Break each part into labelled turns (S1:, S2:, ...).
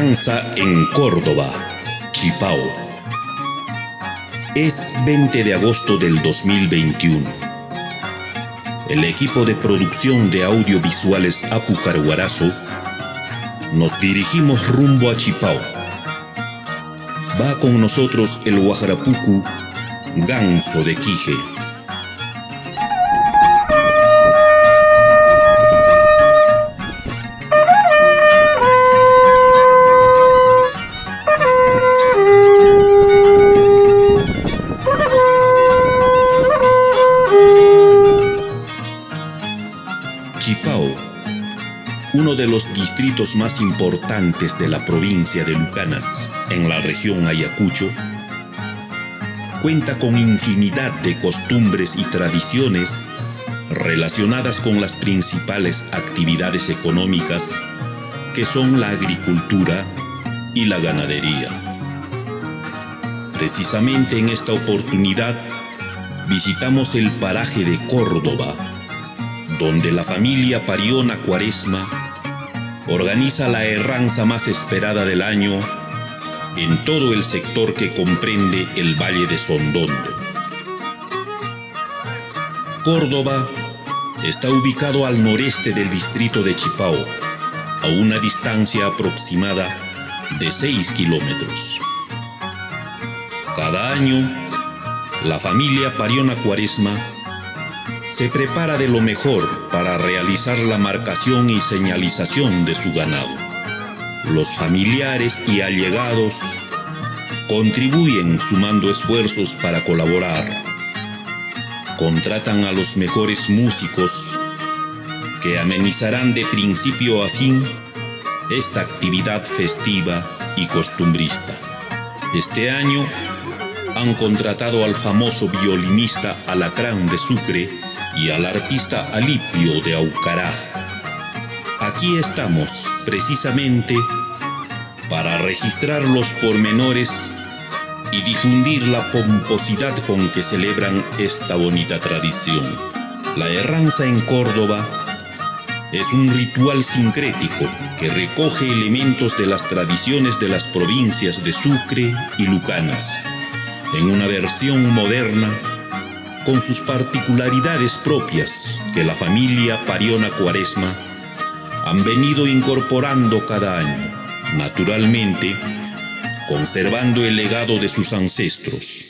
S1: En Córdoba, Chipao. Es 20 de agosto del 2021. El equipo de producción de audiovisuales Apucarhuarazo nos dirigimos rumbo a Chipao. Va con nosotros el Guajarapucu Ganso de Quije. De los distritos más importantes de la provincia de Lucanas, en la región Ayacucho, cuenta con infinidad de costumbres y tradiciones relacionadas con las principales actividades económicas que son la agricultura y la ganadería. Precisamente en esta oportunidad visitamos el paraje de Córdoba, donde la familia Pariona Cuaresma organiza la herranza más esperada del año en todo el sector que comprende el Valle de Sondondo. Córdoba está ubicado al noreste del distrito de Chipao, a una distancia aproximada de 6 kilómetros. Cada año, la familia Pariona Cuaresma se prepara de lo mejor para realizar la marcación y señalización de su ganado. Los familiares y allegados contribuyen sumando esfuerzos para colaborar. Contratan a los mejores músicos que amenizarán de principio a fin esta actividad festiva y costumbrista. Este año han contratado al famoso violinista Alacrán de Sucre y al arpista Alipio de Aucará. Aquí estamos precisamente para registrar los pormenores y difundir la pomposidad con que celebran esta bonita tradición. La herranza en Córdoba es un ritual sincrético que recoge elementos de las tradiciones de las provincias de Sucre y Lucanas, en una versión moderna con sus particularidades propias que la familia Pariona Cuaresma han venido incorporando cada año, naturalmente conservando el legado de sus ancestros.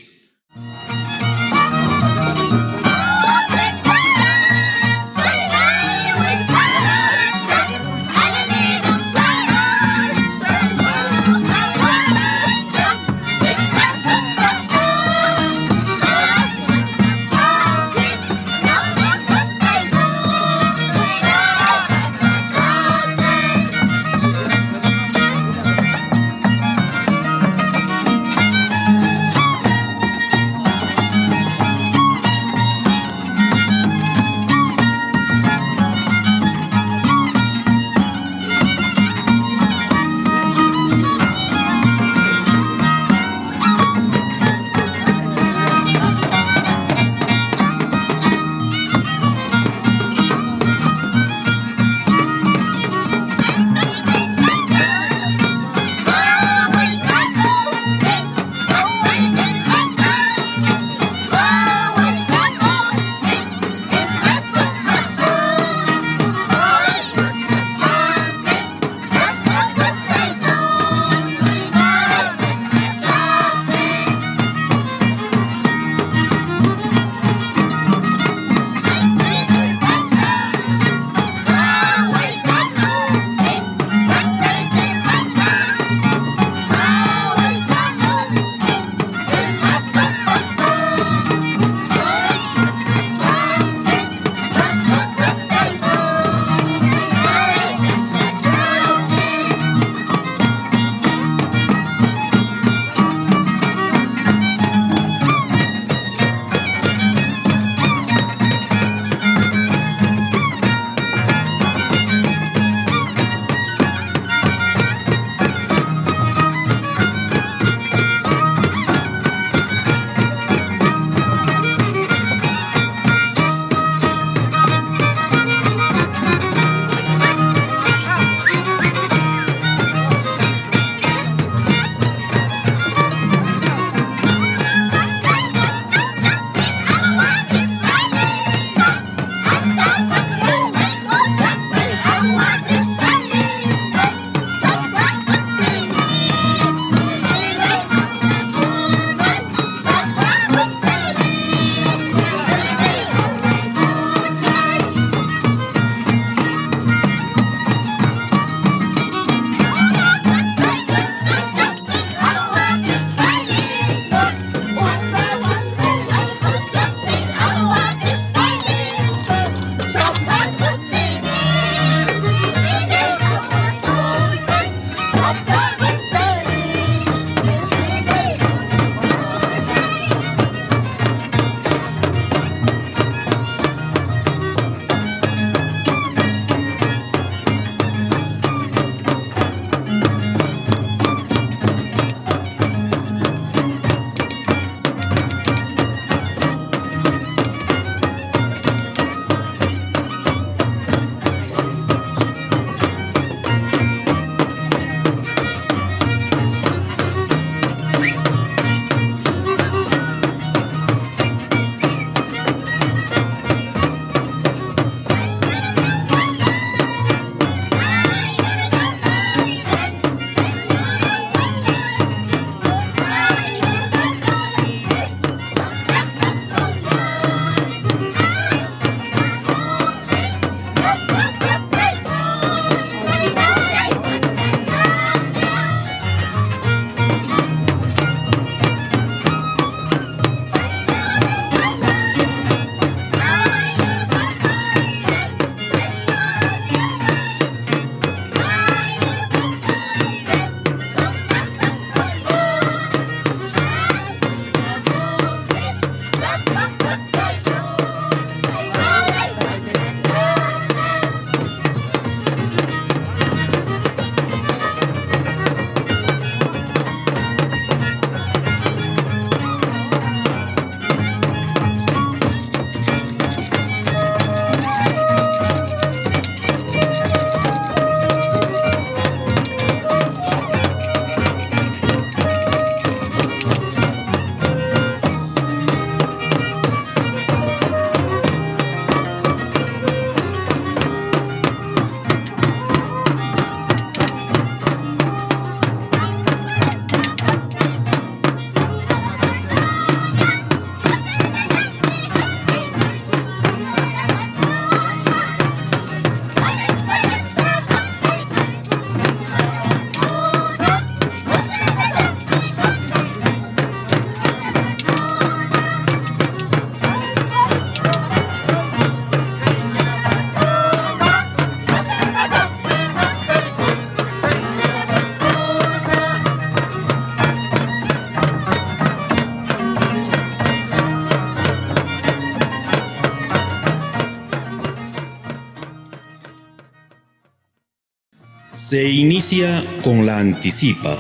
S1: Se inicia con la anticipa,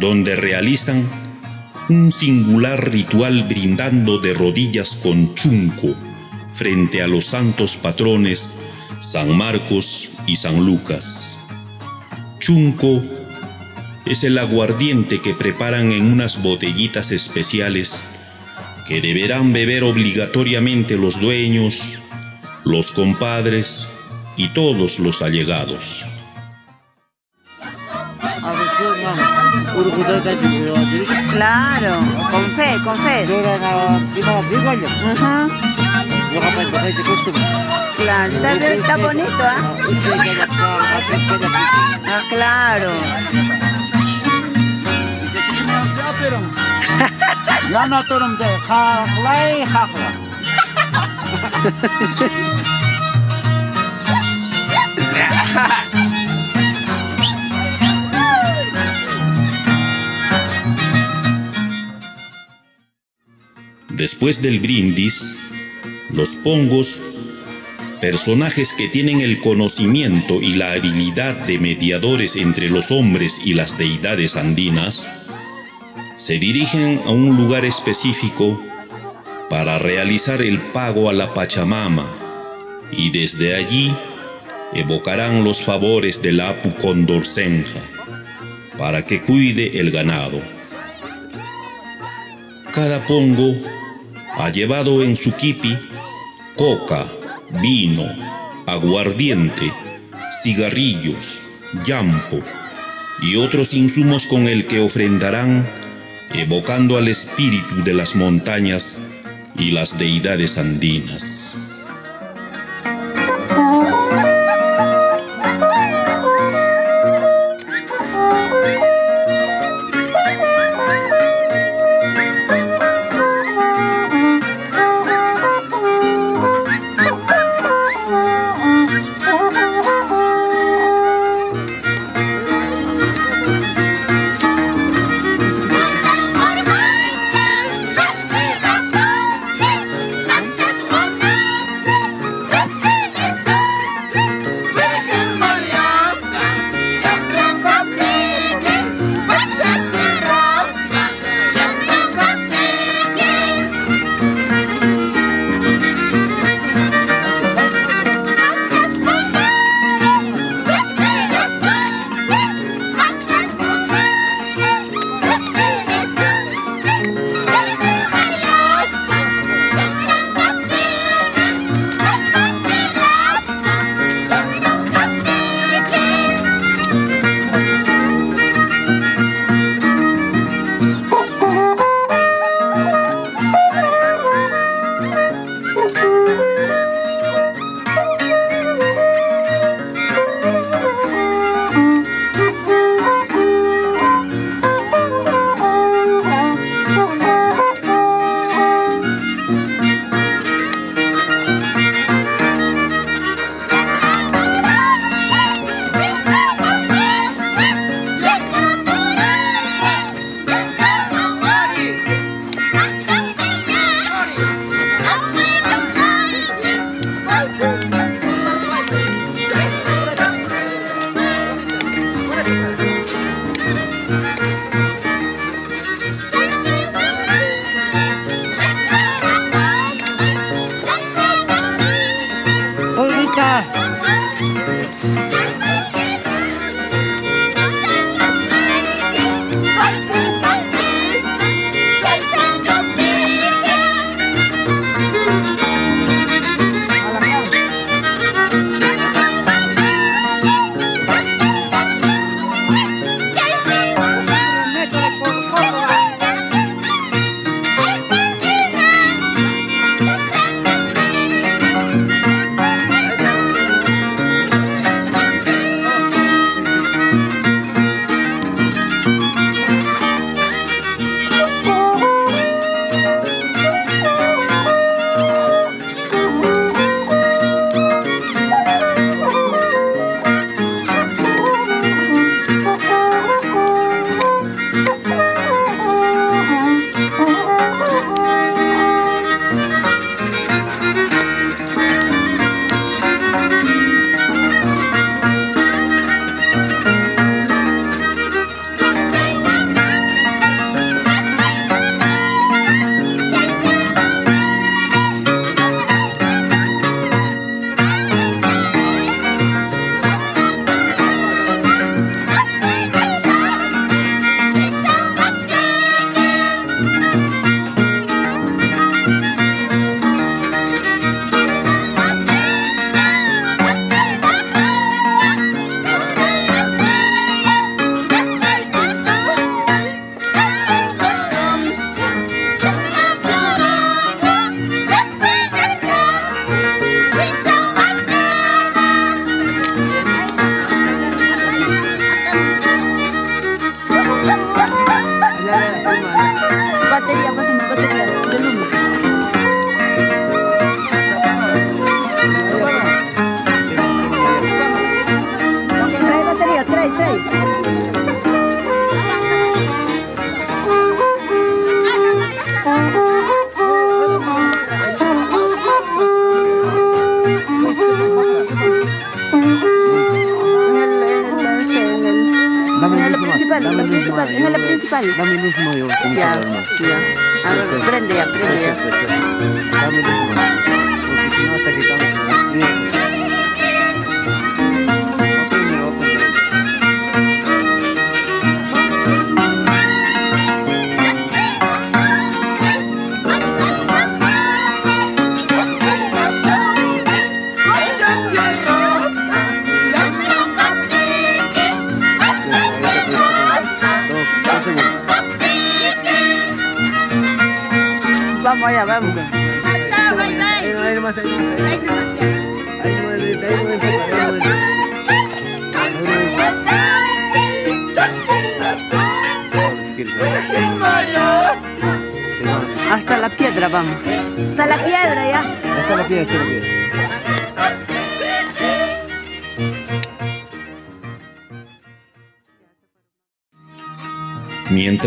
S1: donde realizan un singular ritual brindando de rodillas con chunco frente a los santos patrones San Marcos y San Lucas. Chunco es el aguardiente que preparan en unas botellitas especiales que deberán beber obligatoriamente los dueños, los compadres y todos los allegados.
S2: Claro, con fe, con fe. Ajá. Claro, está, está bonito, ¿ah? Ah, claro.
S1: Después del brindis, los pongos, personajes que tienen el conocimiento y la habilidad de mediadores entre los hombres y las deidades andinas, se dirigen a un lugar específico para realizar el pago a la Pachamama y desde allí evocarán los favores del Apu Condorcenja para que cuide el ganado. Cada pongo ha llevado en su kipi coca, vino, aguardiente, cigarrillos, llampo y otros insumos con el que ofrendarán evocando al espíritu de las montañas y las deidades andinas.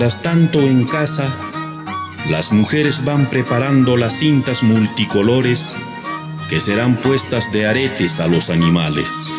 S1: Mientras tanto en casa, las mujeres van preparando las cintas multicolores que serán puestas de aretes a los animales.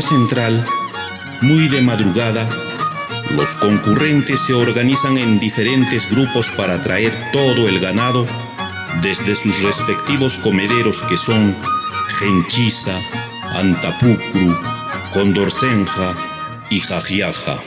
S1: Central, muy de madrugada, los concurrentes se organizan en diferentes grupos para traer todo el ganado desde sus respectivos comederos que son Genchiza, Antapucru, Condorcenja y Jajiaja.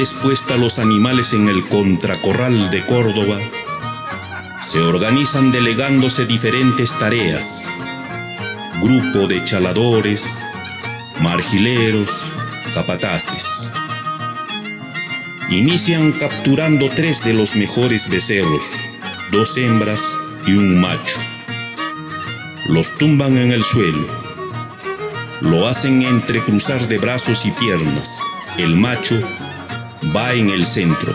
S1: Vez puesta los animales en el contracorral de Córdoba, se organizan delegándose diferentes tareas. Grupo de chaladores, margileros, capataces. Inician capturando tres de los mejores becerros, dos hembras y un macho. Los tumban en el suelo. Lo hacen entrecruzar de brazos y piernas. El macho va en el centro.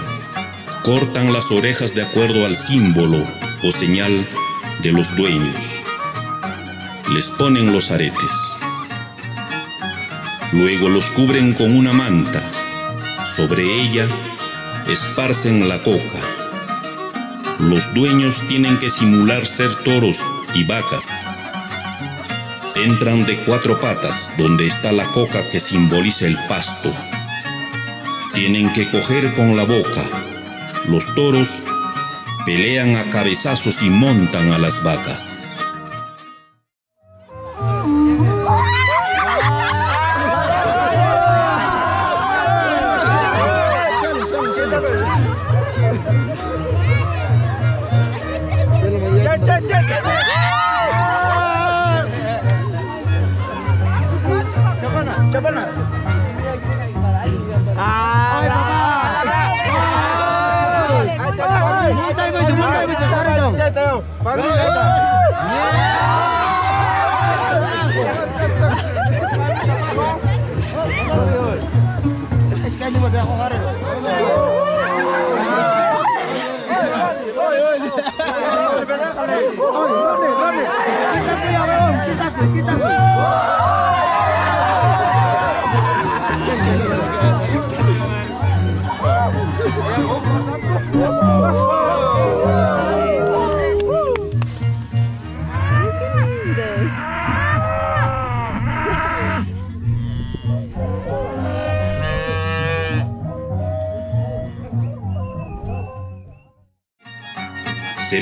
S1: Cortan las orejas de acuerdo al símbolo o señal de los dueños. Les ponen los aretes. Luego los cubren con una manta. Sobre ella esparcen la coca. Los dueños tienen que simular ser toros y vacas. Entran de cuatro patas donde está la coca que simboliza el pasto. Tienen que coger con la boca. Los toros pelean a cabezazos y montan a las vacas.
S3: إيش قاعد يبغى اخو غريب Thank
S1: you.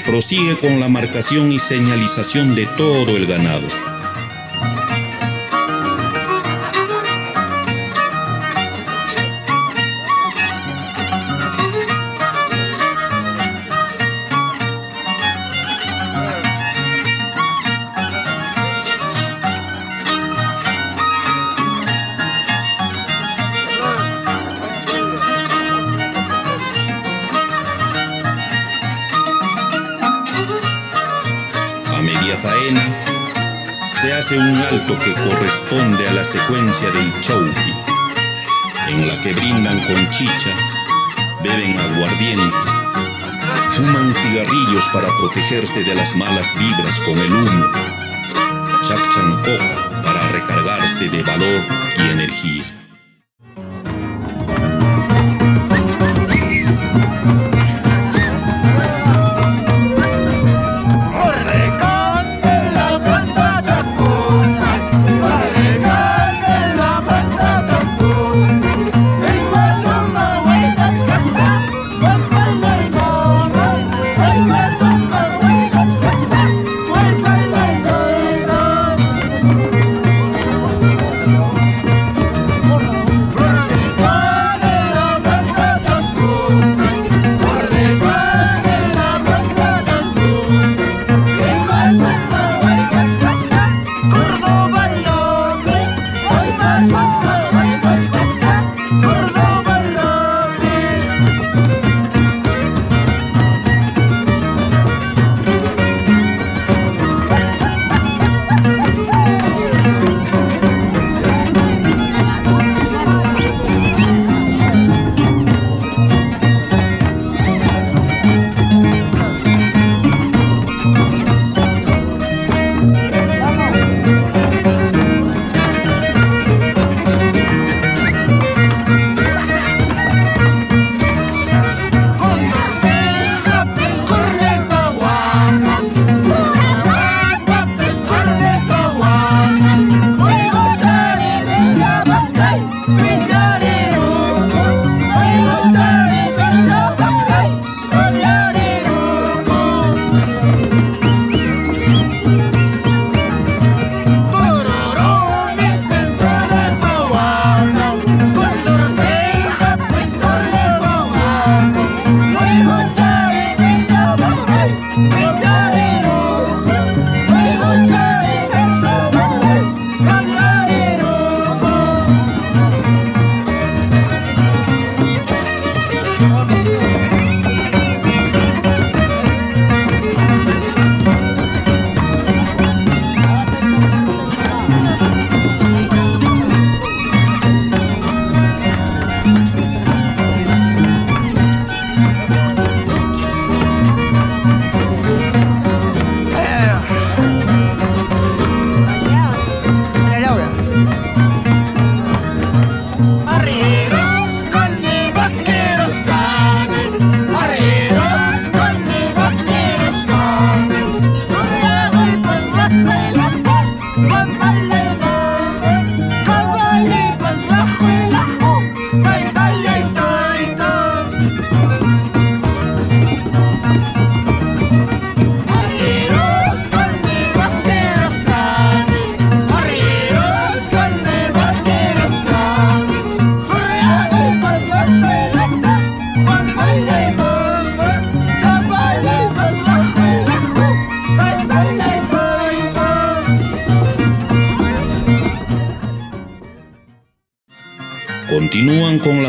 S1: Prosigue con la marcación y señalización de todo el ganado. Secuencia del chauqui, en la que brindan con chicha, beben aguardiente, fuman cigarrillos para protegerse de las malas vibras con el humo, chachan coca para recargarse de valor y energía.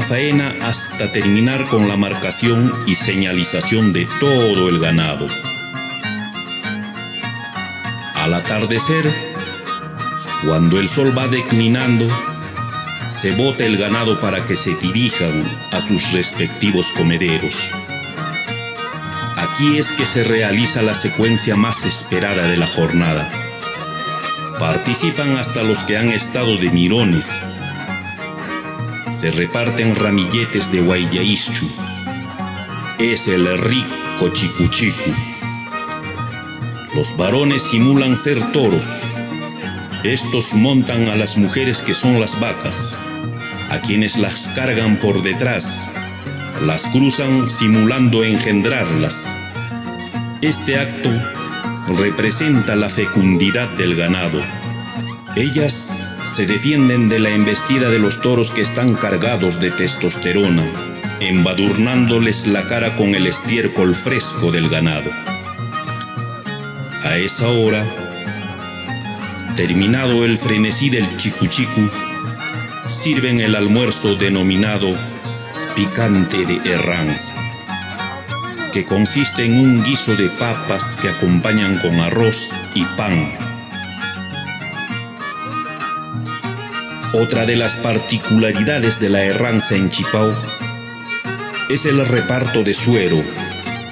S1: Faena hasta terminar con la marcación y señalización de todo el ganado. Al atardecer, cuando el sol va declinando, se bota el ganado para que se dirijan a sus respectivos comederos. Aquí es que se realiza la secuencia más esperada de la jornada. Participan hasta los que han estado de mirones. Se reparten ramilletes de guayaischu. Es el rico chicuchicu. Los varones simulan ser toros. Estos montan a las mujeres que son las vacas, a quienes las cargan por detrás, las cruzan simulando engendrarlas. Este acto representa la fecundidad del ganado. Ellas se defienden de la embestida de los toros que están cargados de testosterona, embadurnándoles la cara con el estiércol fresco del ganado. A esa hora, terminado el frenesí del chicuchicu, sirven el almuerzo denominado picante de Herranza, que consiste en un guiso de papas que acompañan con arroz y pan. Otra de las particularidades de la Herranza en Chipao es el reparto de suero,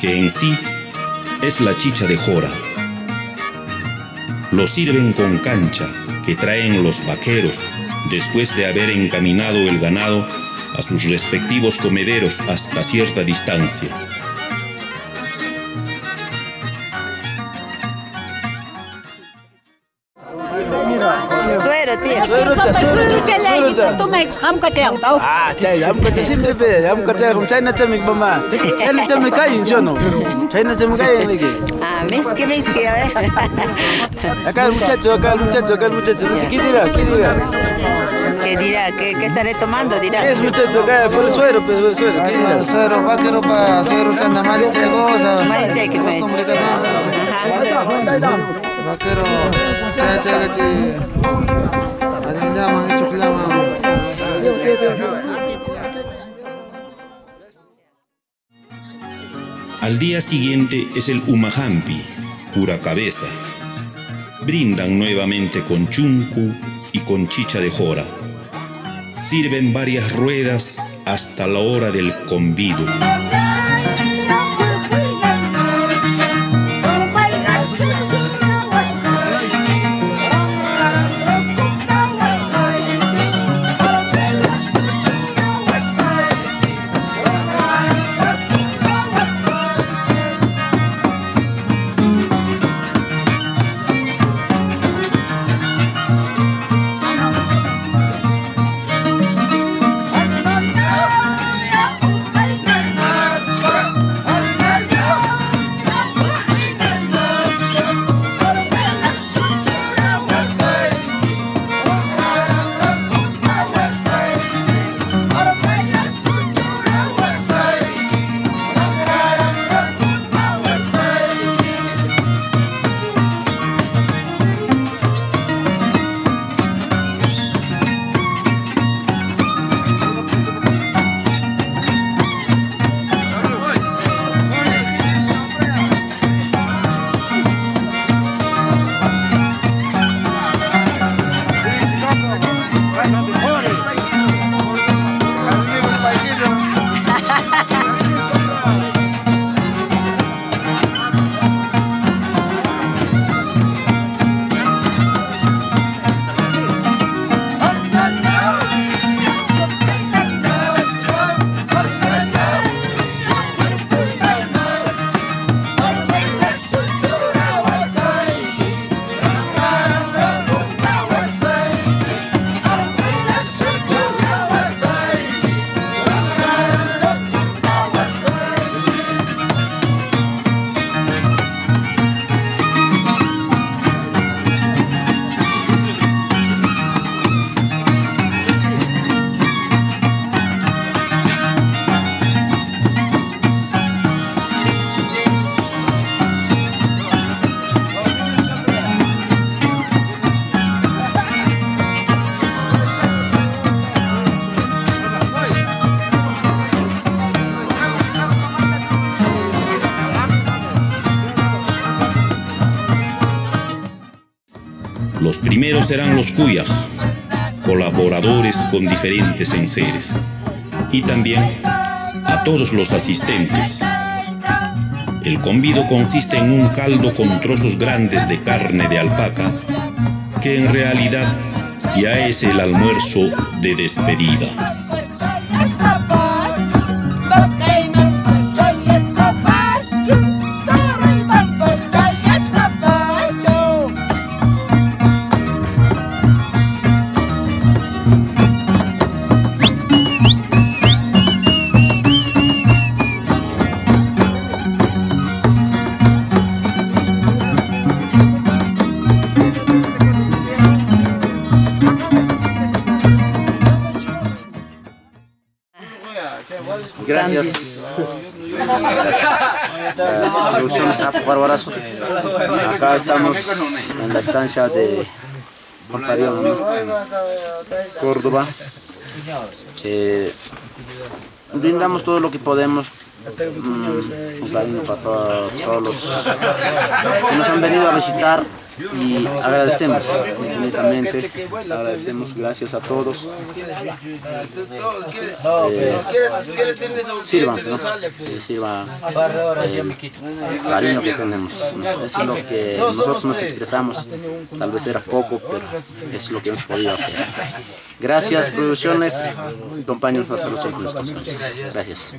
S1: que en sí es la chicha de jora. Lo sirven con cancha que traen los vaqueros después de haber encaminado el ganado a sus respectivos comederos hasta cierta distancia.
S3: Ah, chay, am kacha simbe be, am kacha kum chayna chami mama. Chayna chami kayin shono. Chayna chami kayin ligi.
S2: Ah, miski, miski, a ver.
S3: Acá el muchacho, acá el muchacho, acá el muchacho. No qué dirá, qué dirá.
S2: ¿Qué dirá? ¿Qué, qué estaré tomando? Dirá.
S3: ¿Qué es muchacho acá? Por el suero, pues, por el suero. ¿Qué dirá?
S4: Suero, vaquero pa, suero chanda maliche goza.
S2: Maliche, que me
S4: hacen.
S2: Ajá.
S4: Vaquero, chay, chay.
S1: Al día siguiente es el Umahampi, pura cabeza. Brindan nuevamente con chuncu y con chicha de jora. Sirven varias ruedas hasta la hora del convido. Primeros serán los Cuyaj, colaboradores con diferentes enseres, y también a todos los asistentes. El convido consiste en un caldo con trozos grandes de carne de alpaca, que en realidad ya es el almuerzo de despedida.
S3: De. Córdoba. Eh, brindamos todo lo que podemos mm, con cariño para to- todos los que nos han venido a visitar y agradecemos infinitamente, agradecemos gracias a todos. Eh, sirvan, ¿no? Sirva el cariño que tenemos. ¿no? Es lo que nosotros nos expresamos. Tal vez era poco, pero es lo que hemos podido hacer. Gracias, producciones. Acompáñanos hasta los últimos. Gracias.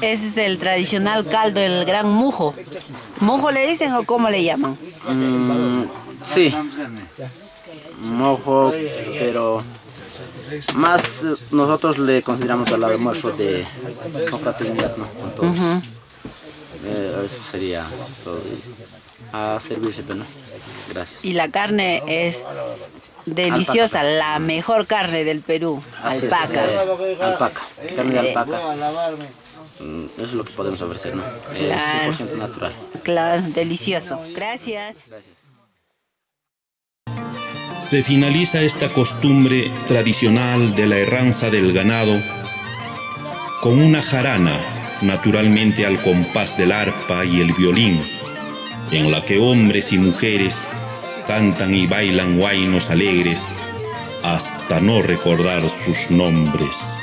S2: Ese es el tradicional caldo, el gran mujo. ¿Mujo le dicen o cómo le llaman?
S3: Mm, sí, mojo, pero más eh, nosotros le consideramos al almuerzo de confraternidad, ¿no? Con todos. Eh, eso sería todo. A servirse, pero no. Gracias.
S2: Y la carne es deliciosa, la mejor carne del Perú,
S3: Así es,
S2: alpaca.
S3: eh, alpaca, carne de alpaca. Mm, Eso es lo que podemos ofrecer, ¿no? Es
S2: Claro.
S3: 100% natural.
S2: Claro, delicioso. Gracias.
S1: Se finaliza esta costumbre tradicional de la erranza del ganado con una jarana, naturalmente al compás del arpa y el violín, en la que hombres y mujeres cantan y bailan guainos alegres hasta no recordar sus nombres.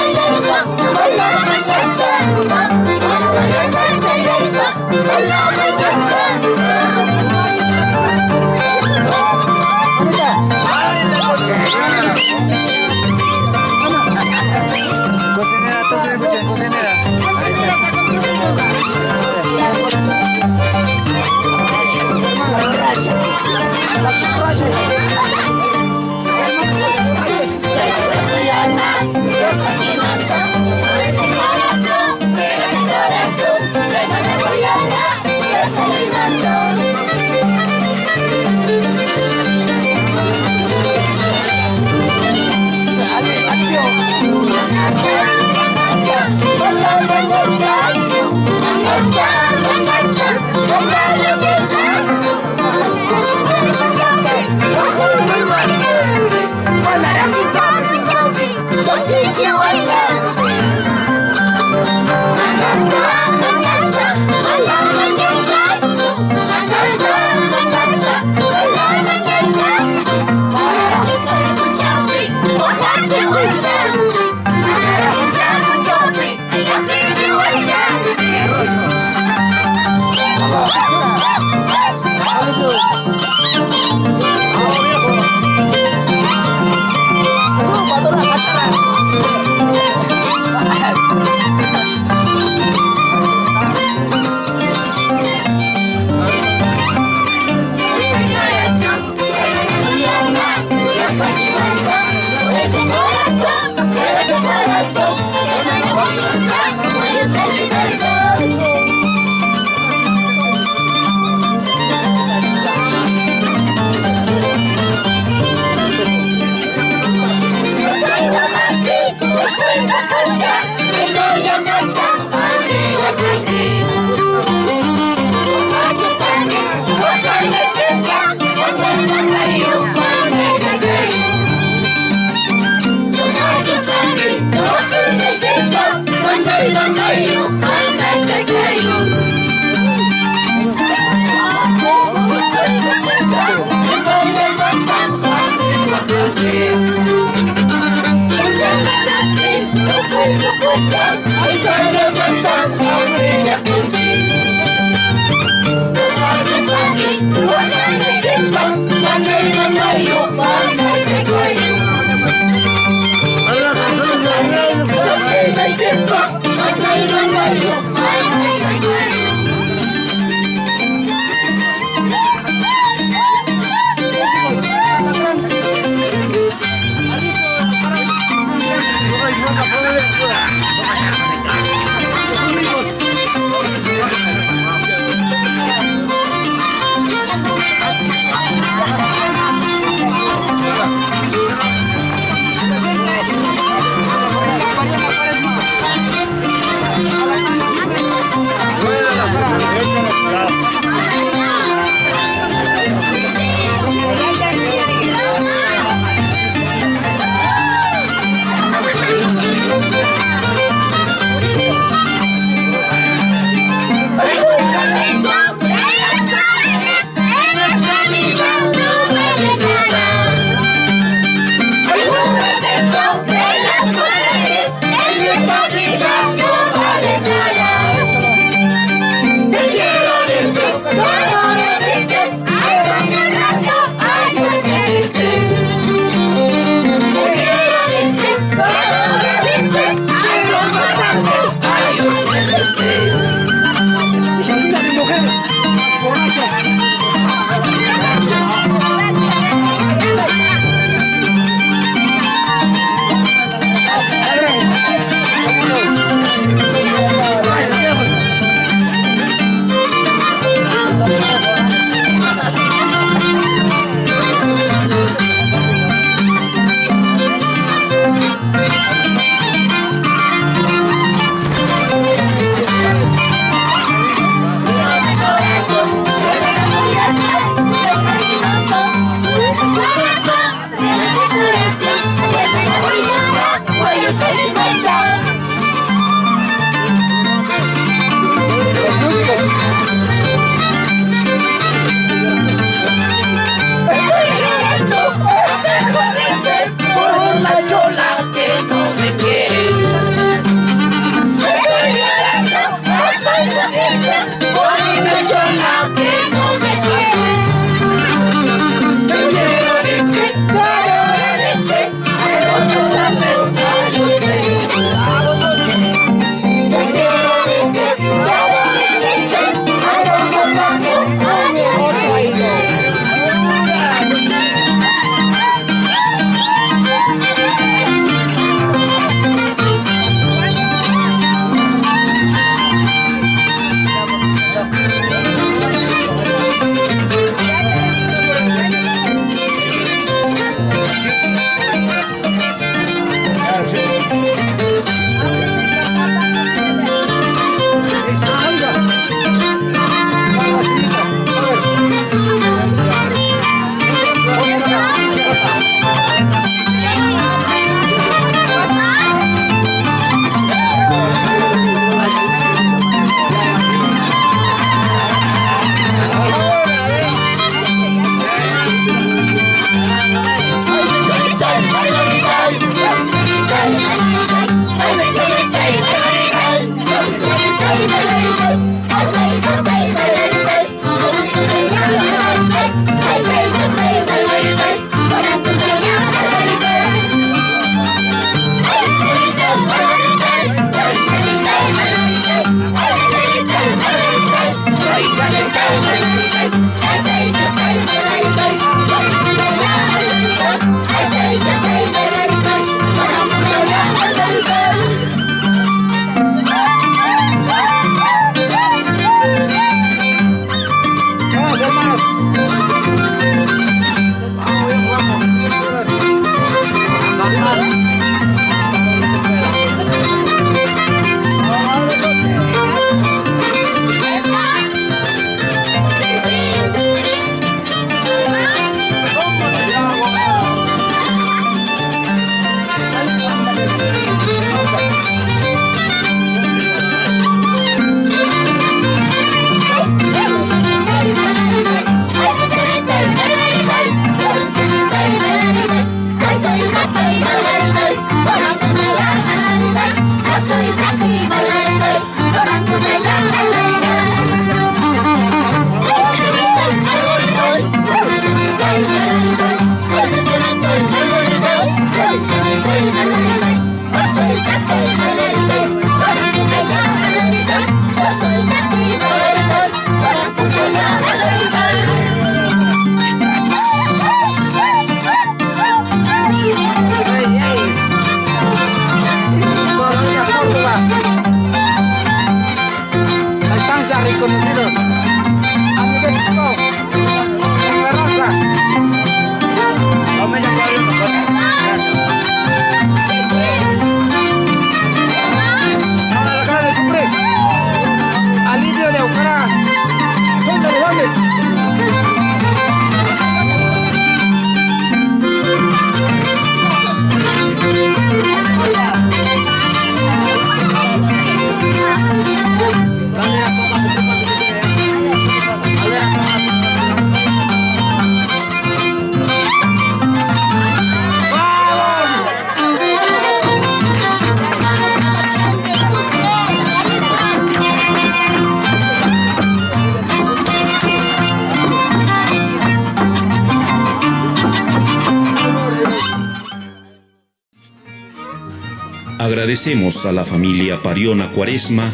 S1: Agradecemos a la familia Pariona Cuaresma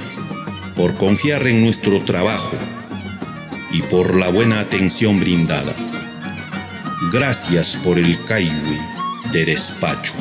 S1: por confiar en nuestro trabajo y por la buena atención brindada. Gracias por el Caiwi de despacho.